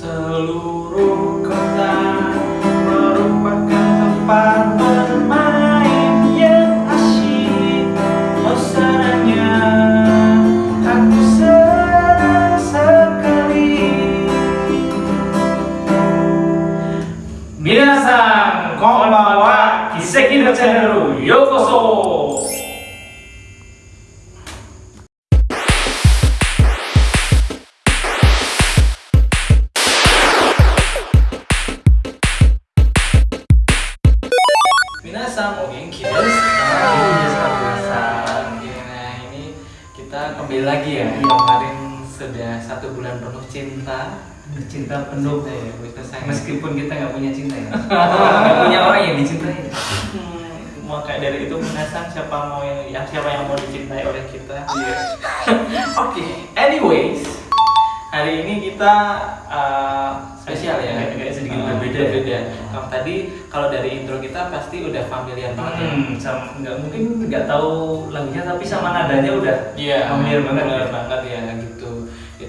Seluruh kota merupakan tempat bermain yang asyik. Oh senangnya. Aku senang sekali. Minasan konbanwa Kiseki no channel yokoso penuh cinta cinta penuh Cinta ya, kita sayang meskipun kita nggak punya cinta ya nggak punya orang yang dicintai Hmm, maka dari itu Minasan siapa mau yang, yang siapa yang mau dicintai oleh kita Iya. Oke, anyways, hari ini kita uh, spesial ya, Agak- sedikit Uh, berbeda ya. berbeda. Kalau tadi kalau dari intro kita pasti udah familiar banget ya. hmm, sama nggak mungkin nggak tahu lagunya tapi sama nadanya udah Iya, familiar banget ya. banget ya gitu.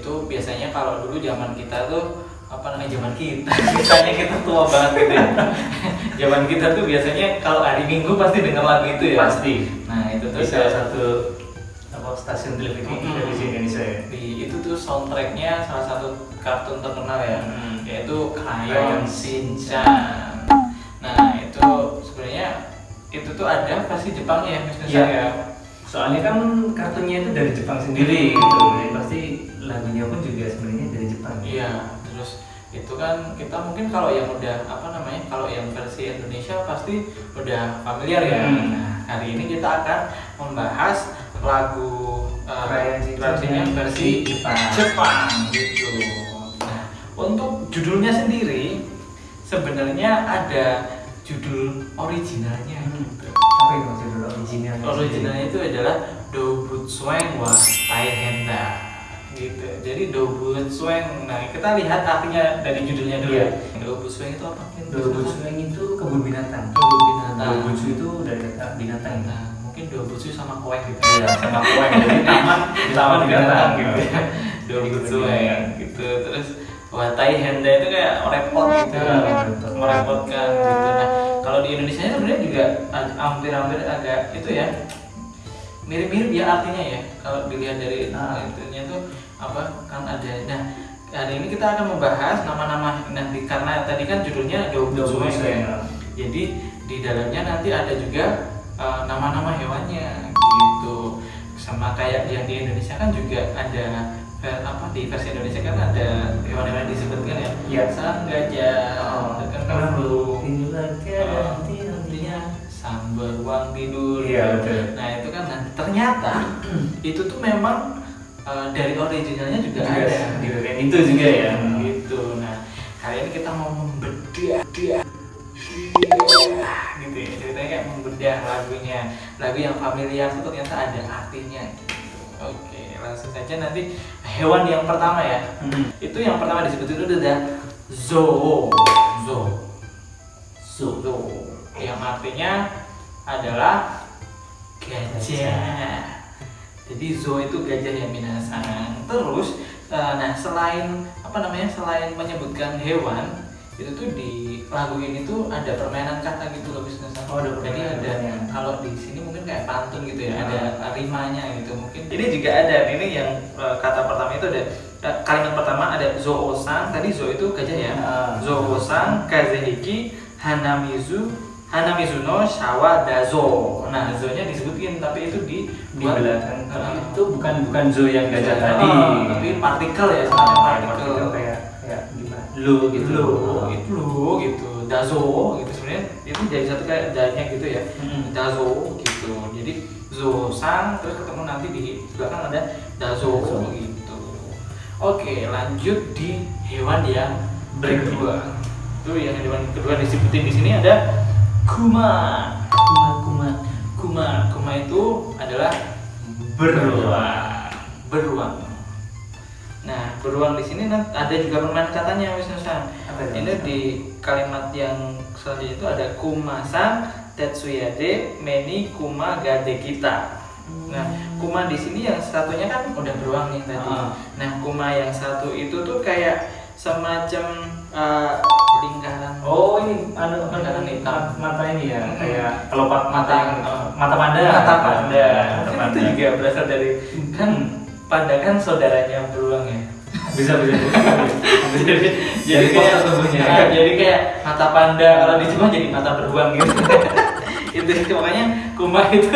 Itu biasanya kalau dulu zaman kita tuh apa namanya zaman kita misalnya kita tua banget gitu ya. Zaman kita tuh biasanya kalau hari minggu pasti dengar lagu itu ya. Pasti. Nah itu tuh salah satu apa stasiun televisi Mm-mm. televisi Indonesia ya. Di itu tuh soundtracknya salah satu kartun terkenal ya Hmm. yaitu Crayon Shinchan. Nah itu sebenarnya itu tuh ada versi Jepangnya ya Mas Nusa Iya. ya soalnya kan kartunya itu dari Jepang sendiri gitu. Jadi pasti lagunya pun juga sebenarnya dari Jepang. Iya terus itu kan kita mungkin kalau yang udah apa namanya kalau yang versi Indonesia pasti udah familiar ya. Hmm. nah hari ini kita akan membahas lagu uh, versi Jepang. Jepang gitu. Nah untuk judulnya sendiri sebenarnya ada judul originalnya Hmm. gitu. apa itu judul originalnya Originalnya itu adalah Dobutsueng wa Taihenda gitu. Jadi Dobutsueng. Nah, kita lihat artinya dari judulnya dulu. Iya. Dobutsueng itu apa? Dobutsueng itu kebun binatang Kebun binatang. Dobutsu itu dari kata binatang ya Nah, mungkin Dobutsu sama koeng gitu. Iya, sama koeng. Jadi taman Taman binatang gitu. ya. Dobutsueng gitu. Terus Wah, Taihenda itu kayak repot gitu. Repot. Merepotkan gitu. Nah, kalau di Indonesia sebenarnya juga hampir-hampir agak itu ya mirip-mirip ya artinya ya kalau dilihat dari Ah. itunya tuh apa kan ada nah hari ini kita akan membahas nama-nama nanti karena tadi kan judulnya Dobutsueng. ya. jadi di dalamnya nanti ada juga eh, nama-nama hewannya gitu sama kayak yang di Indonesia kan juga ada apa di versi Indonesia kan ada hewan-hewan yang disebutkan ya? Iya. sang gajah Oh, kan inilah Oh, keadaan artinya sang beruang tidur. Iya, betul. nah itu kan nah, ternyata itu tuh memang eh, dari originalnya juga Juga ada. di bagian itu juga ya. gitu. Nah kali ini kita mau membedah dia gitu ya ceritanya kayak membedah lagunya. Lagu yang familiar itu ternyata ada artinya. Gitu oke langsung saja nanti hewan yang pertama ya. Hmm. itu yang pertama disebut itu ada zoo. Zoo. Zoo. Yang artinya adalah gajah. Jadi zoo itu gajah yang minasan terus eh, nah selain apa namanya selain menyebutkan hewan itu tuh di lagu ini tuh ada permainan kata gitu loh bisnis. Oh, ada jadi ada. Kalau di sini mungkin kayak pantun gitu ya Ya. ada rimanya gitu mungkin ini juga ada ini yang eh, kata pertama itu ada eh, kalimat pertama ada zoo-san tadi zoo itu gajah ya? Ah. zoo-san kazehiki hanamizu hanamizuno shawa dazo nah zo-nya disebutin tapi itu di di belakang. tapi itu bukan bukan zoo yang gajah Ah, tadi. tapi partikel ya sebenarnya Ah, partikel kayak kayak gimana? Lo gitu. Lo itu lo gitu dazo gitu sebenarnya itu jadi satu kayak danya gitu ya. Mm-mm. dazo gitu. Jadi zo sang terus ketemu nanti di belakang ada dazo Dazo. gitu. Oke lanjut di hewan yang kedua. Itu yang hewan kedua disebutin di sini ada kuma. Kuma kuma. Kuma kuma itu adalah beruang. Beruang. Nah beruang di sini ada juga permainan katanya Wisnu San. Ini di kalimat yang selanjutnya itu ada kumasan tetsuyade meni kuma gade kita nah kuma di sini yang satunya kan udah beruang nih tadi Ah. nah kuma yang satu itu tuh kayak semacam eh, lingkaran Oh ini anu Lingkaran hitam. mata ini ya Hmm. kayak kelopak mata yang- oh. mata panda mata panda mata Mungkin panda itu juga berasal dari kan panda kan saudaranya beruang ya bisa bisa. Jadi Jadi kayak. Ah, jadi kayak mata panda. Kalau di Jepang jadi mata beruang gitu. Itu itu. Makanya kuma itu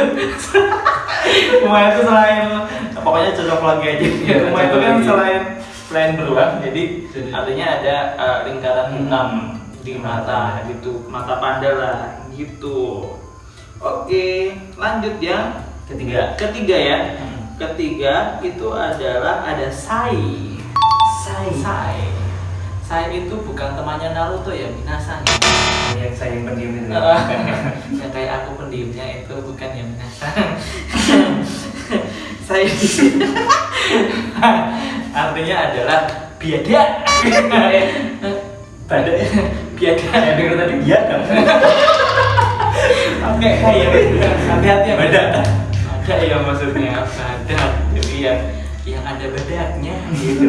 kuma itu selain pokoknya cocok lagi aja. Iya, kuma itu kan selain selain beruang jadi Jadi- artinya ada eh, lingkaran Hmm. hitam di mata Mata. gitu. Mata panda lah gitu. Oke lanjut ya. Ketiga. Ketiga ya. Hmm. ketiga itu adalah ada sai Sai. sai sai itu bukan temannya Naruto ya Minasan yang saya yang pendiam itu. Eh, yang kayak aku pendiamnya itu bukan ya Minasan sai artinya adalah biada pada biada saya dengar tadi dia kan oke iya. Hati-hati ya Badak. ada ya maksudnya. Badak jadi yang yang ada badaknya gitu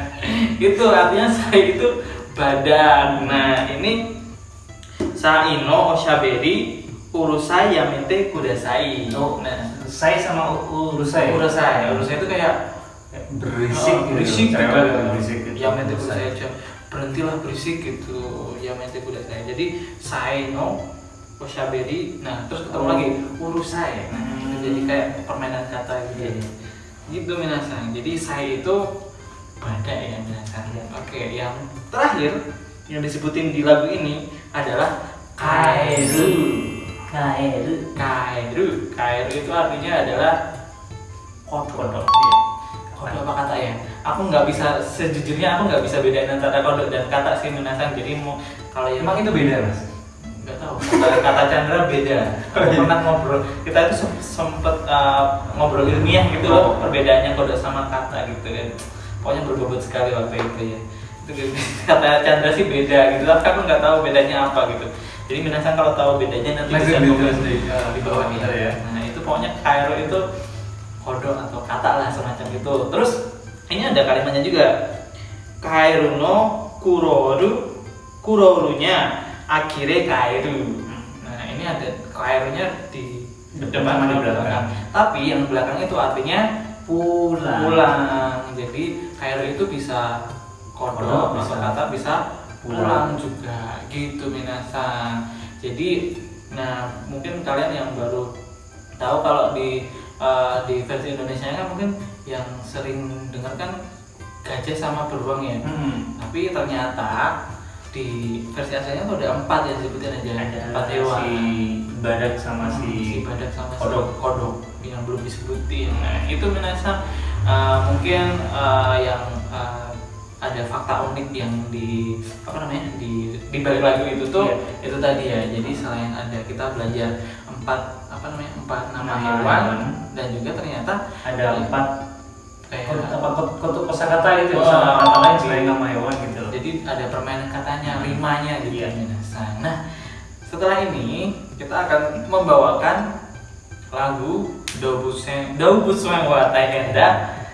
itu artinya saya itu badak nah ini Saino Oshaberi Urusai Yamete Kudasai Oh. nah saya sama urusai Urusai Urusai itu kayak berisik Oh, berisik gitu. cerewet gitu, berisik gitu. Yamete. Kudasai aja berhentilah berisik gitu Yamete Kudasai jadi Saino Oshaberi nah terus ketemu Oh. lagi Urusai nah, Hmm. jadi kayak permainan kata gitu Iya. Gitu minasang jadi saya itu badak ya minasang Iya. oke yang terakhir yang disebutin di lagu ini adalah kairu Kaeru. Kairu kairu itu artinya adalah kodok. Kodok. Iya. kodok apa kata ya? Aku nggak bisa sejujurnya aku nggak bisa bedain antara kodok dan kata sih minasang jadi mau kalau yang emang itu beda mas kata, kata Chandra beda. Aku pernah ngobrol kita itu sem- sempet uh, ngobrol ilmiah gitu loh perbedaannya kodok sama kata gitu kan. Pokoknya berbobot sekali waktu itu ya. Itu gitu. kata Chandra sih beda gitu tapi aku nggak tahu bedanya apa gitu. Jadi minasang kalau tahu bedanya nanti bisa komen di- uh, di bawah Ada ya. nah itu pokoknya Kairo itu kodok atau kata lah semacam itu. Terus ini ada kalimatnya juga. Kairo no kuroru kurorunya akhirnya Kairu ini ada Kairunya di depan sama di belakang. belakang tapi yang belakang itu artinya pulang pulang jadi Kairu itu bisa kodok bisa kata bisa Pulang. pulang juga gitu minasan jadi nah mungkin kalian yang baru tahu kalau di eh, di versi Indonesia kan mungkin yang sering dengar kan gajah sama beruang ya Hmm. tapi ternyata di versi aslinya tuh ada empat yang disebutin aja ada empat hewan si badak sama Hmm, si si badak sama kodok. si kodok yang belum disebutin nah itu minasa uh, mungkin uh, yang uh, ada fakta unik yang di apa namanya di di balik lagu itu tuh Iya. itu tadi ya jadi selain ada kita belajar empat apa namanya empat nama Nama hewan hewan. dan juga ternyata ada empat kayak apa? kot- kotuk kosakata itu Oh, lain selain nama hewan gitu. Loh. jadi ada permainan katanya rimanya gitu Iya. nah setelah ini kita akan membawakan lagu Dobusen Dobusen wa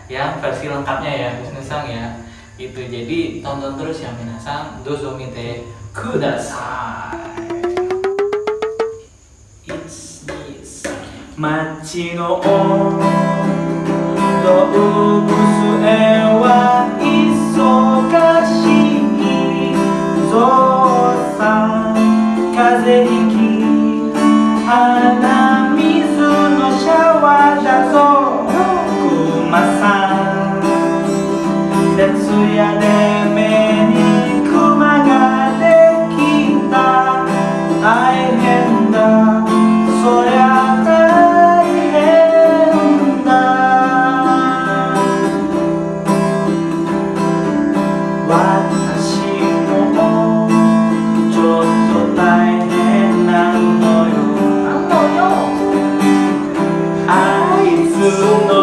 yang versi lengkapnya ya Bisnesang ya. Itu jadi tonton terus ya minasan dozomite kudasai It's this 街の 動物園は new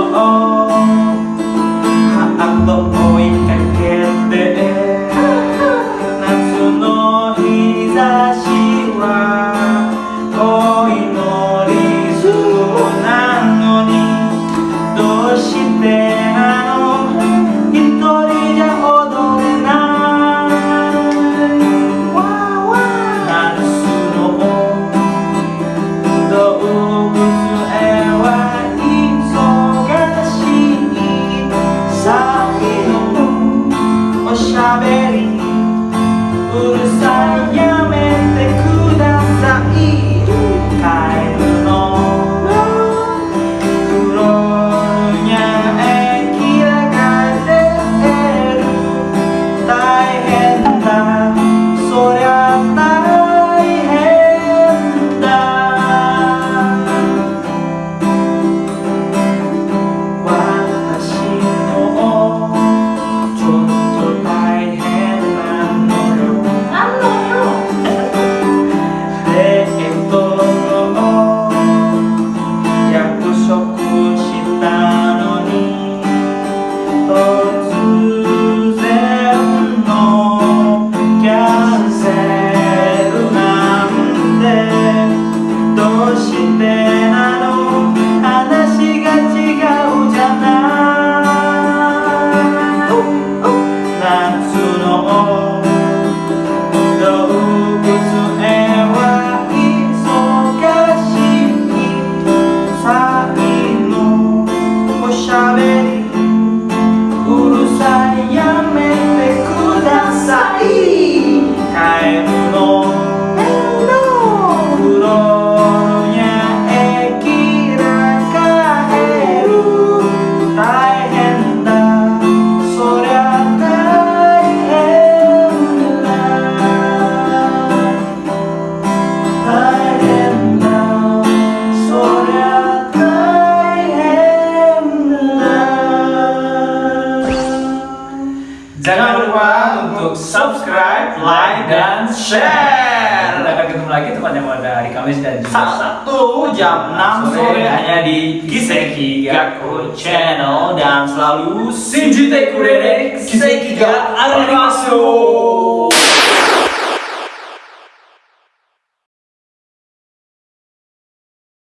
Jangan lupa untuk subscribe, like, dan share. Kita akan ketemu lagi tepatnya pada hari Kamis dan Jumat. Sabtu jam enam sore hanya di Giseki Gaku Channel dan selalu Shinji Tekurere Giseki Ga Arimasu.